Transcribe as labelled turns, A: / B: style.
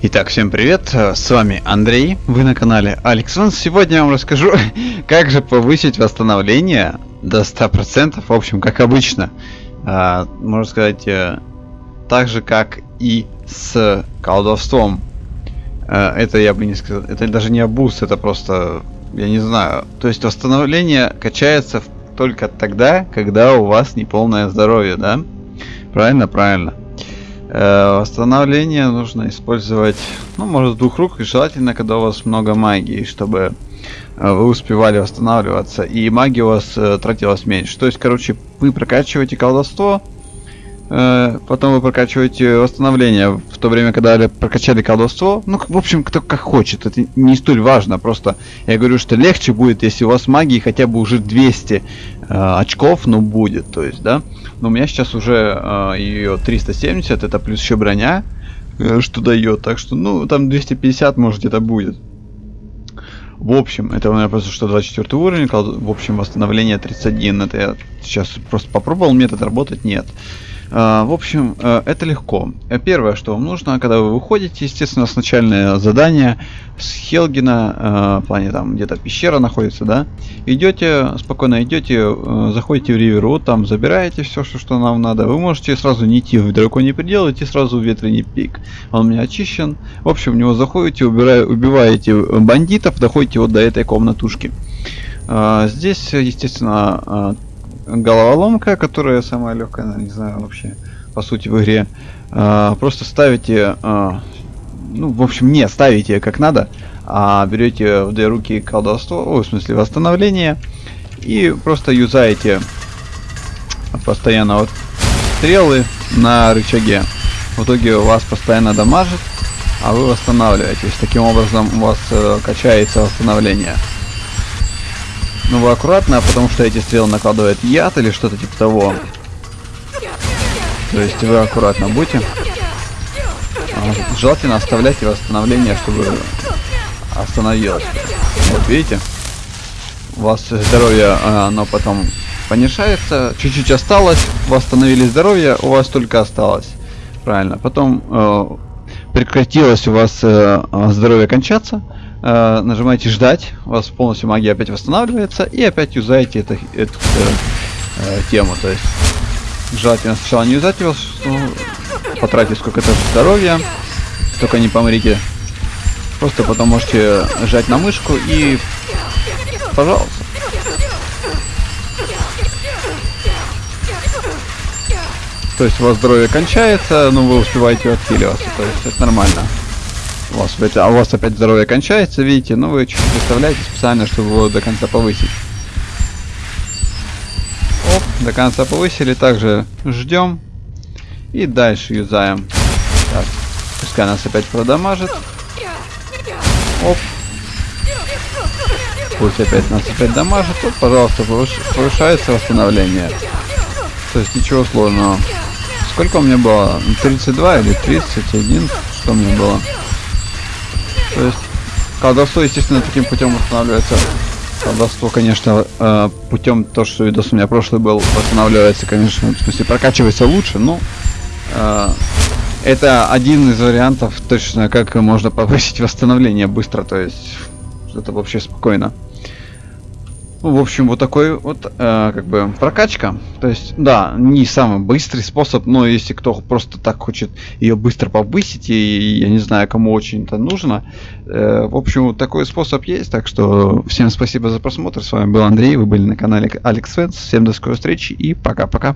A: Итак, всем привет, с вами Андрей, вы на канале AlexOne. Сегодня я вам расскажу, как же повысить восстановление до 100%, в общем, как обычно. А, можно сказать, э, так же, как и с колдовством. А, это я бы не сказал, это даже не абуз, это просто, я не знаю. То есть восстановление качается только тогда, когда у вас неполное здоровье, да? Правильно, правильно. Э, восстановление нужно использовать, ну, может, двух рук, и желательно, когда у вас много магии, чтобы э, вы успевали восстанавливаться, и магия у вас э, тратилась меньше. То есть, короче, вы прокачиваете колдовство, потом вы прокачиваете восстановление в то время, когда прокачали колдовство. Ну, в общем, кто как хочет, это не столь важно, просто я говорю, что легче будет, если у вас магии хотя бы уже 200 э, очков, ну, будет, то есть, да. Но у меня сейчас уже э, ее 370, это плюс еще броня, э, что дает. Так что, ну, там 250, может, это будет. В общем, это у меня просто что 24 уровень, в общем, восстановление 31. Это я сейчас просто попробовал, метод работать нет. В общем, э, это легко. Первое, что вам нужно, когда вы выходите, естественно, с начальное задание с Хелгина, э, в плане там где-то пещера находится, да, идете, спокойно идете, э, заходите в Риверу, там забираете все, что, что нам надо. Вы можете сразу не идти в драконий предел, идти сразу в ветреный пик. Он у меня очищен. В общем, в него заходите, убирая, убиваете бандитов, доходите вот до этой комнатушки. А, здесь, естественно, головоломка, которая самая легкая, не знаю вообще, по сути в игре. А, просто ставите, а, ну, в общем, не ставите как надо, а берете в две руки колдовство, о, в смысле восстановление, и просто юзаете постоянно вот стрелы на рычаге. В итоге вас постоянно дамажит, а вы восстанавливаетесь. Таким образом у вас э, качается восстановление. Ну вы аккуратно, потому что эти стрелы накладывают яд или что-то типа того. То есть вы аккуратно будьте. А, желательно оставляйте восстановление, чтобы остановилось. Вот видите? У вас здоровье, а, оно потом понижается. Чуть-чуть осталось. Восстановили здоровье, у вас только осталось. Правильно. Потом э, прекратилось у вас э, здоровье кончаться э, нажимаете ждать, у вас полностью магия опять восстанавливается, и опять юзаете это, эту э, э, тему. То есть желательно сначала не юзать его, ну, потратить сколько-то здоровья, только не помрите. Просто потом можете жать на мышку и пожалуйста. То есть у вас здоровье кончается, но вы успеваете отхиливаться. То есть это нормально. У вас, а у вас опять здоровье кончается, видите, но вы чуть-чуть выставляете специально, чтобы его до конца повысить. Оп, до конца повысили, также ждем. И дальше юзаем. Так, пускай нас опять продамажит. Оп. Пусть опять нас опять дамажит. Вот, пожалуйста, повышается восстановление. То есть ничего сложного. Сколько у меня было? 32 или 31? Что у меня было? То есть колдовство, естественно, таким путем восстанавливается. Колдовство, конечно, э, путем то, что видос у меня прошлый был, восстанавливается, конечно, в смысле прокачивается лучше, но э, это один из вариантов точно, как можно повысить восстановление быстро, то есть это вообще спокойно. Ну, в общем, вот такой вот, э, как бы, прокачка. То есть, да, не самый быстрый способ, но если кто просто так хочет ее быстро повысить, и я не знаю, кому очень это нужно, э, в общем, вот такой способ есть. Так что всем спасибо за просмотр. С вами был Андрей, вы были на канале Алекс Фэнс. Всем до скорой встречи и пока-пока.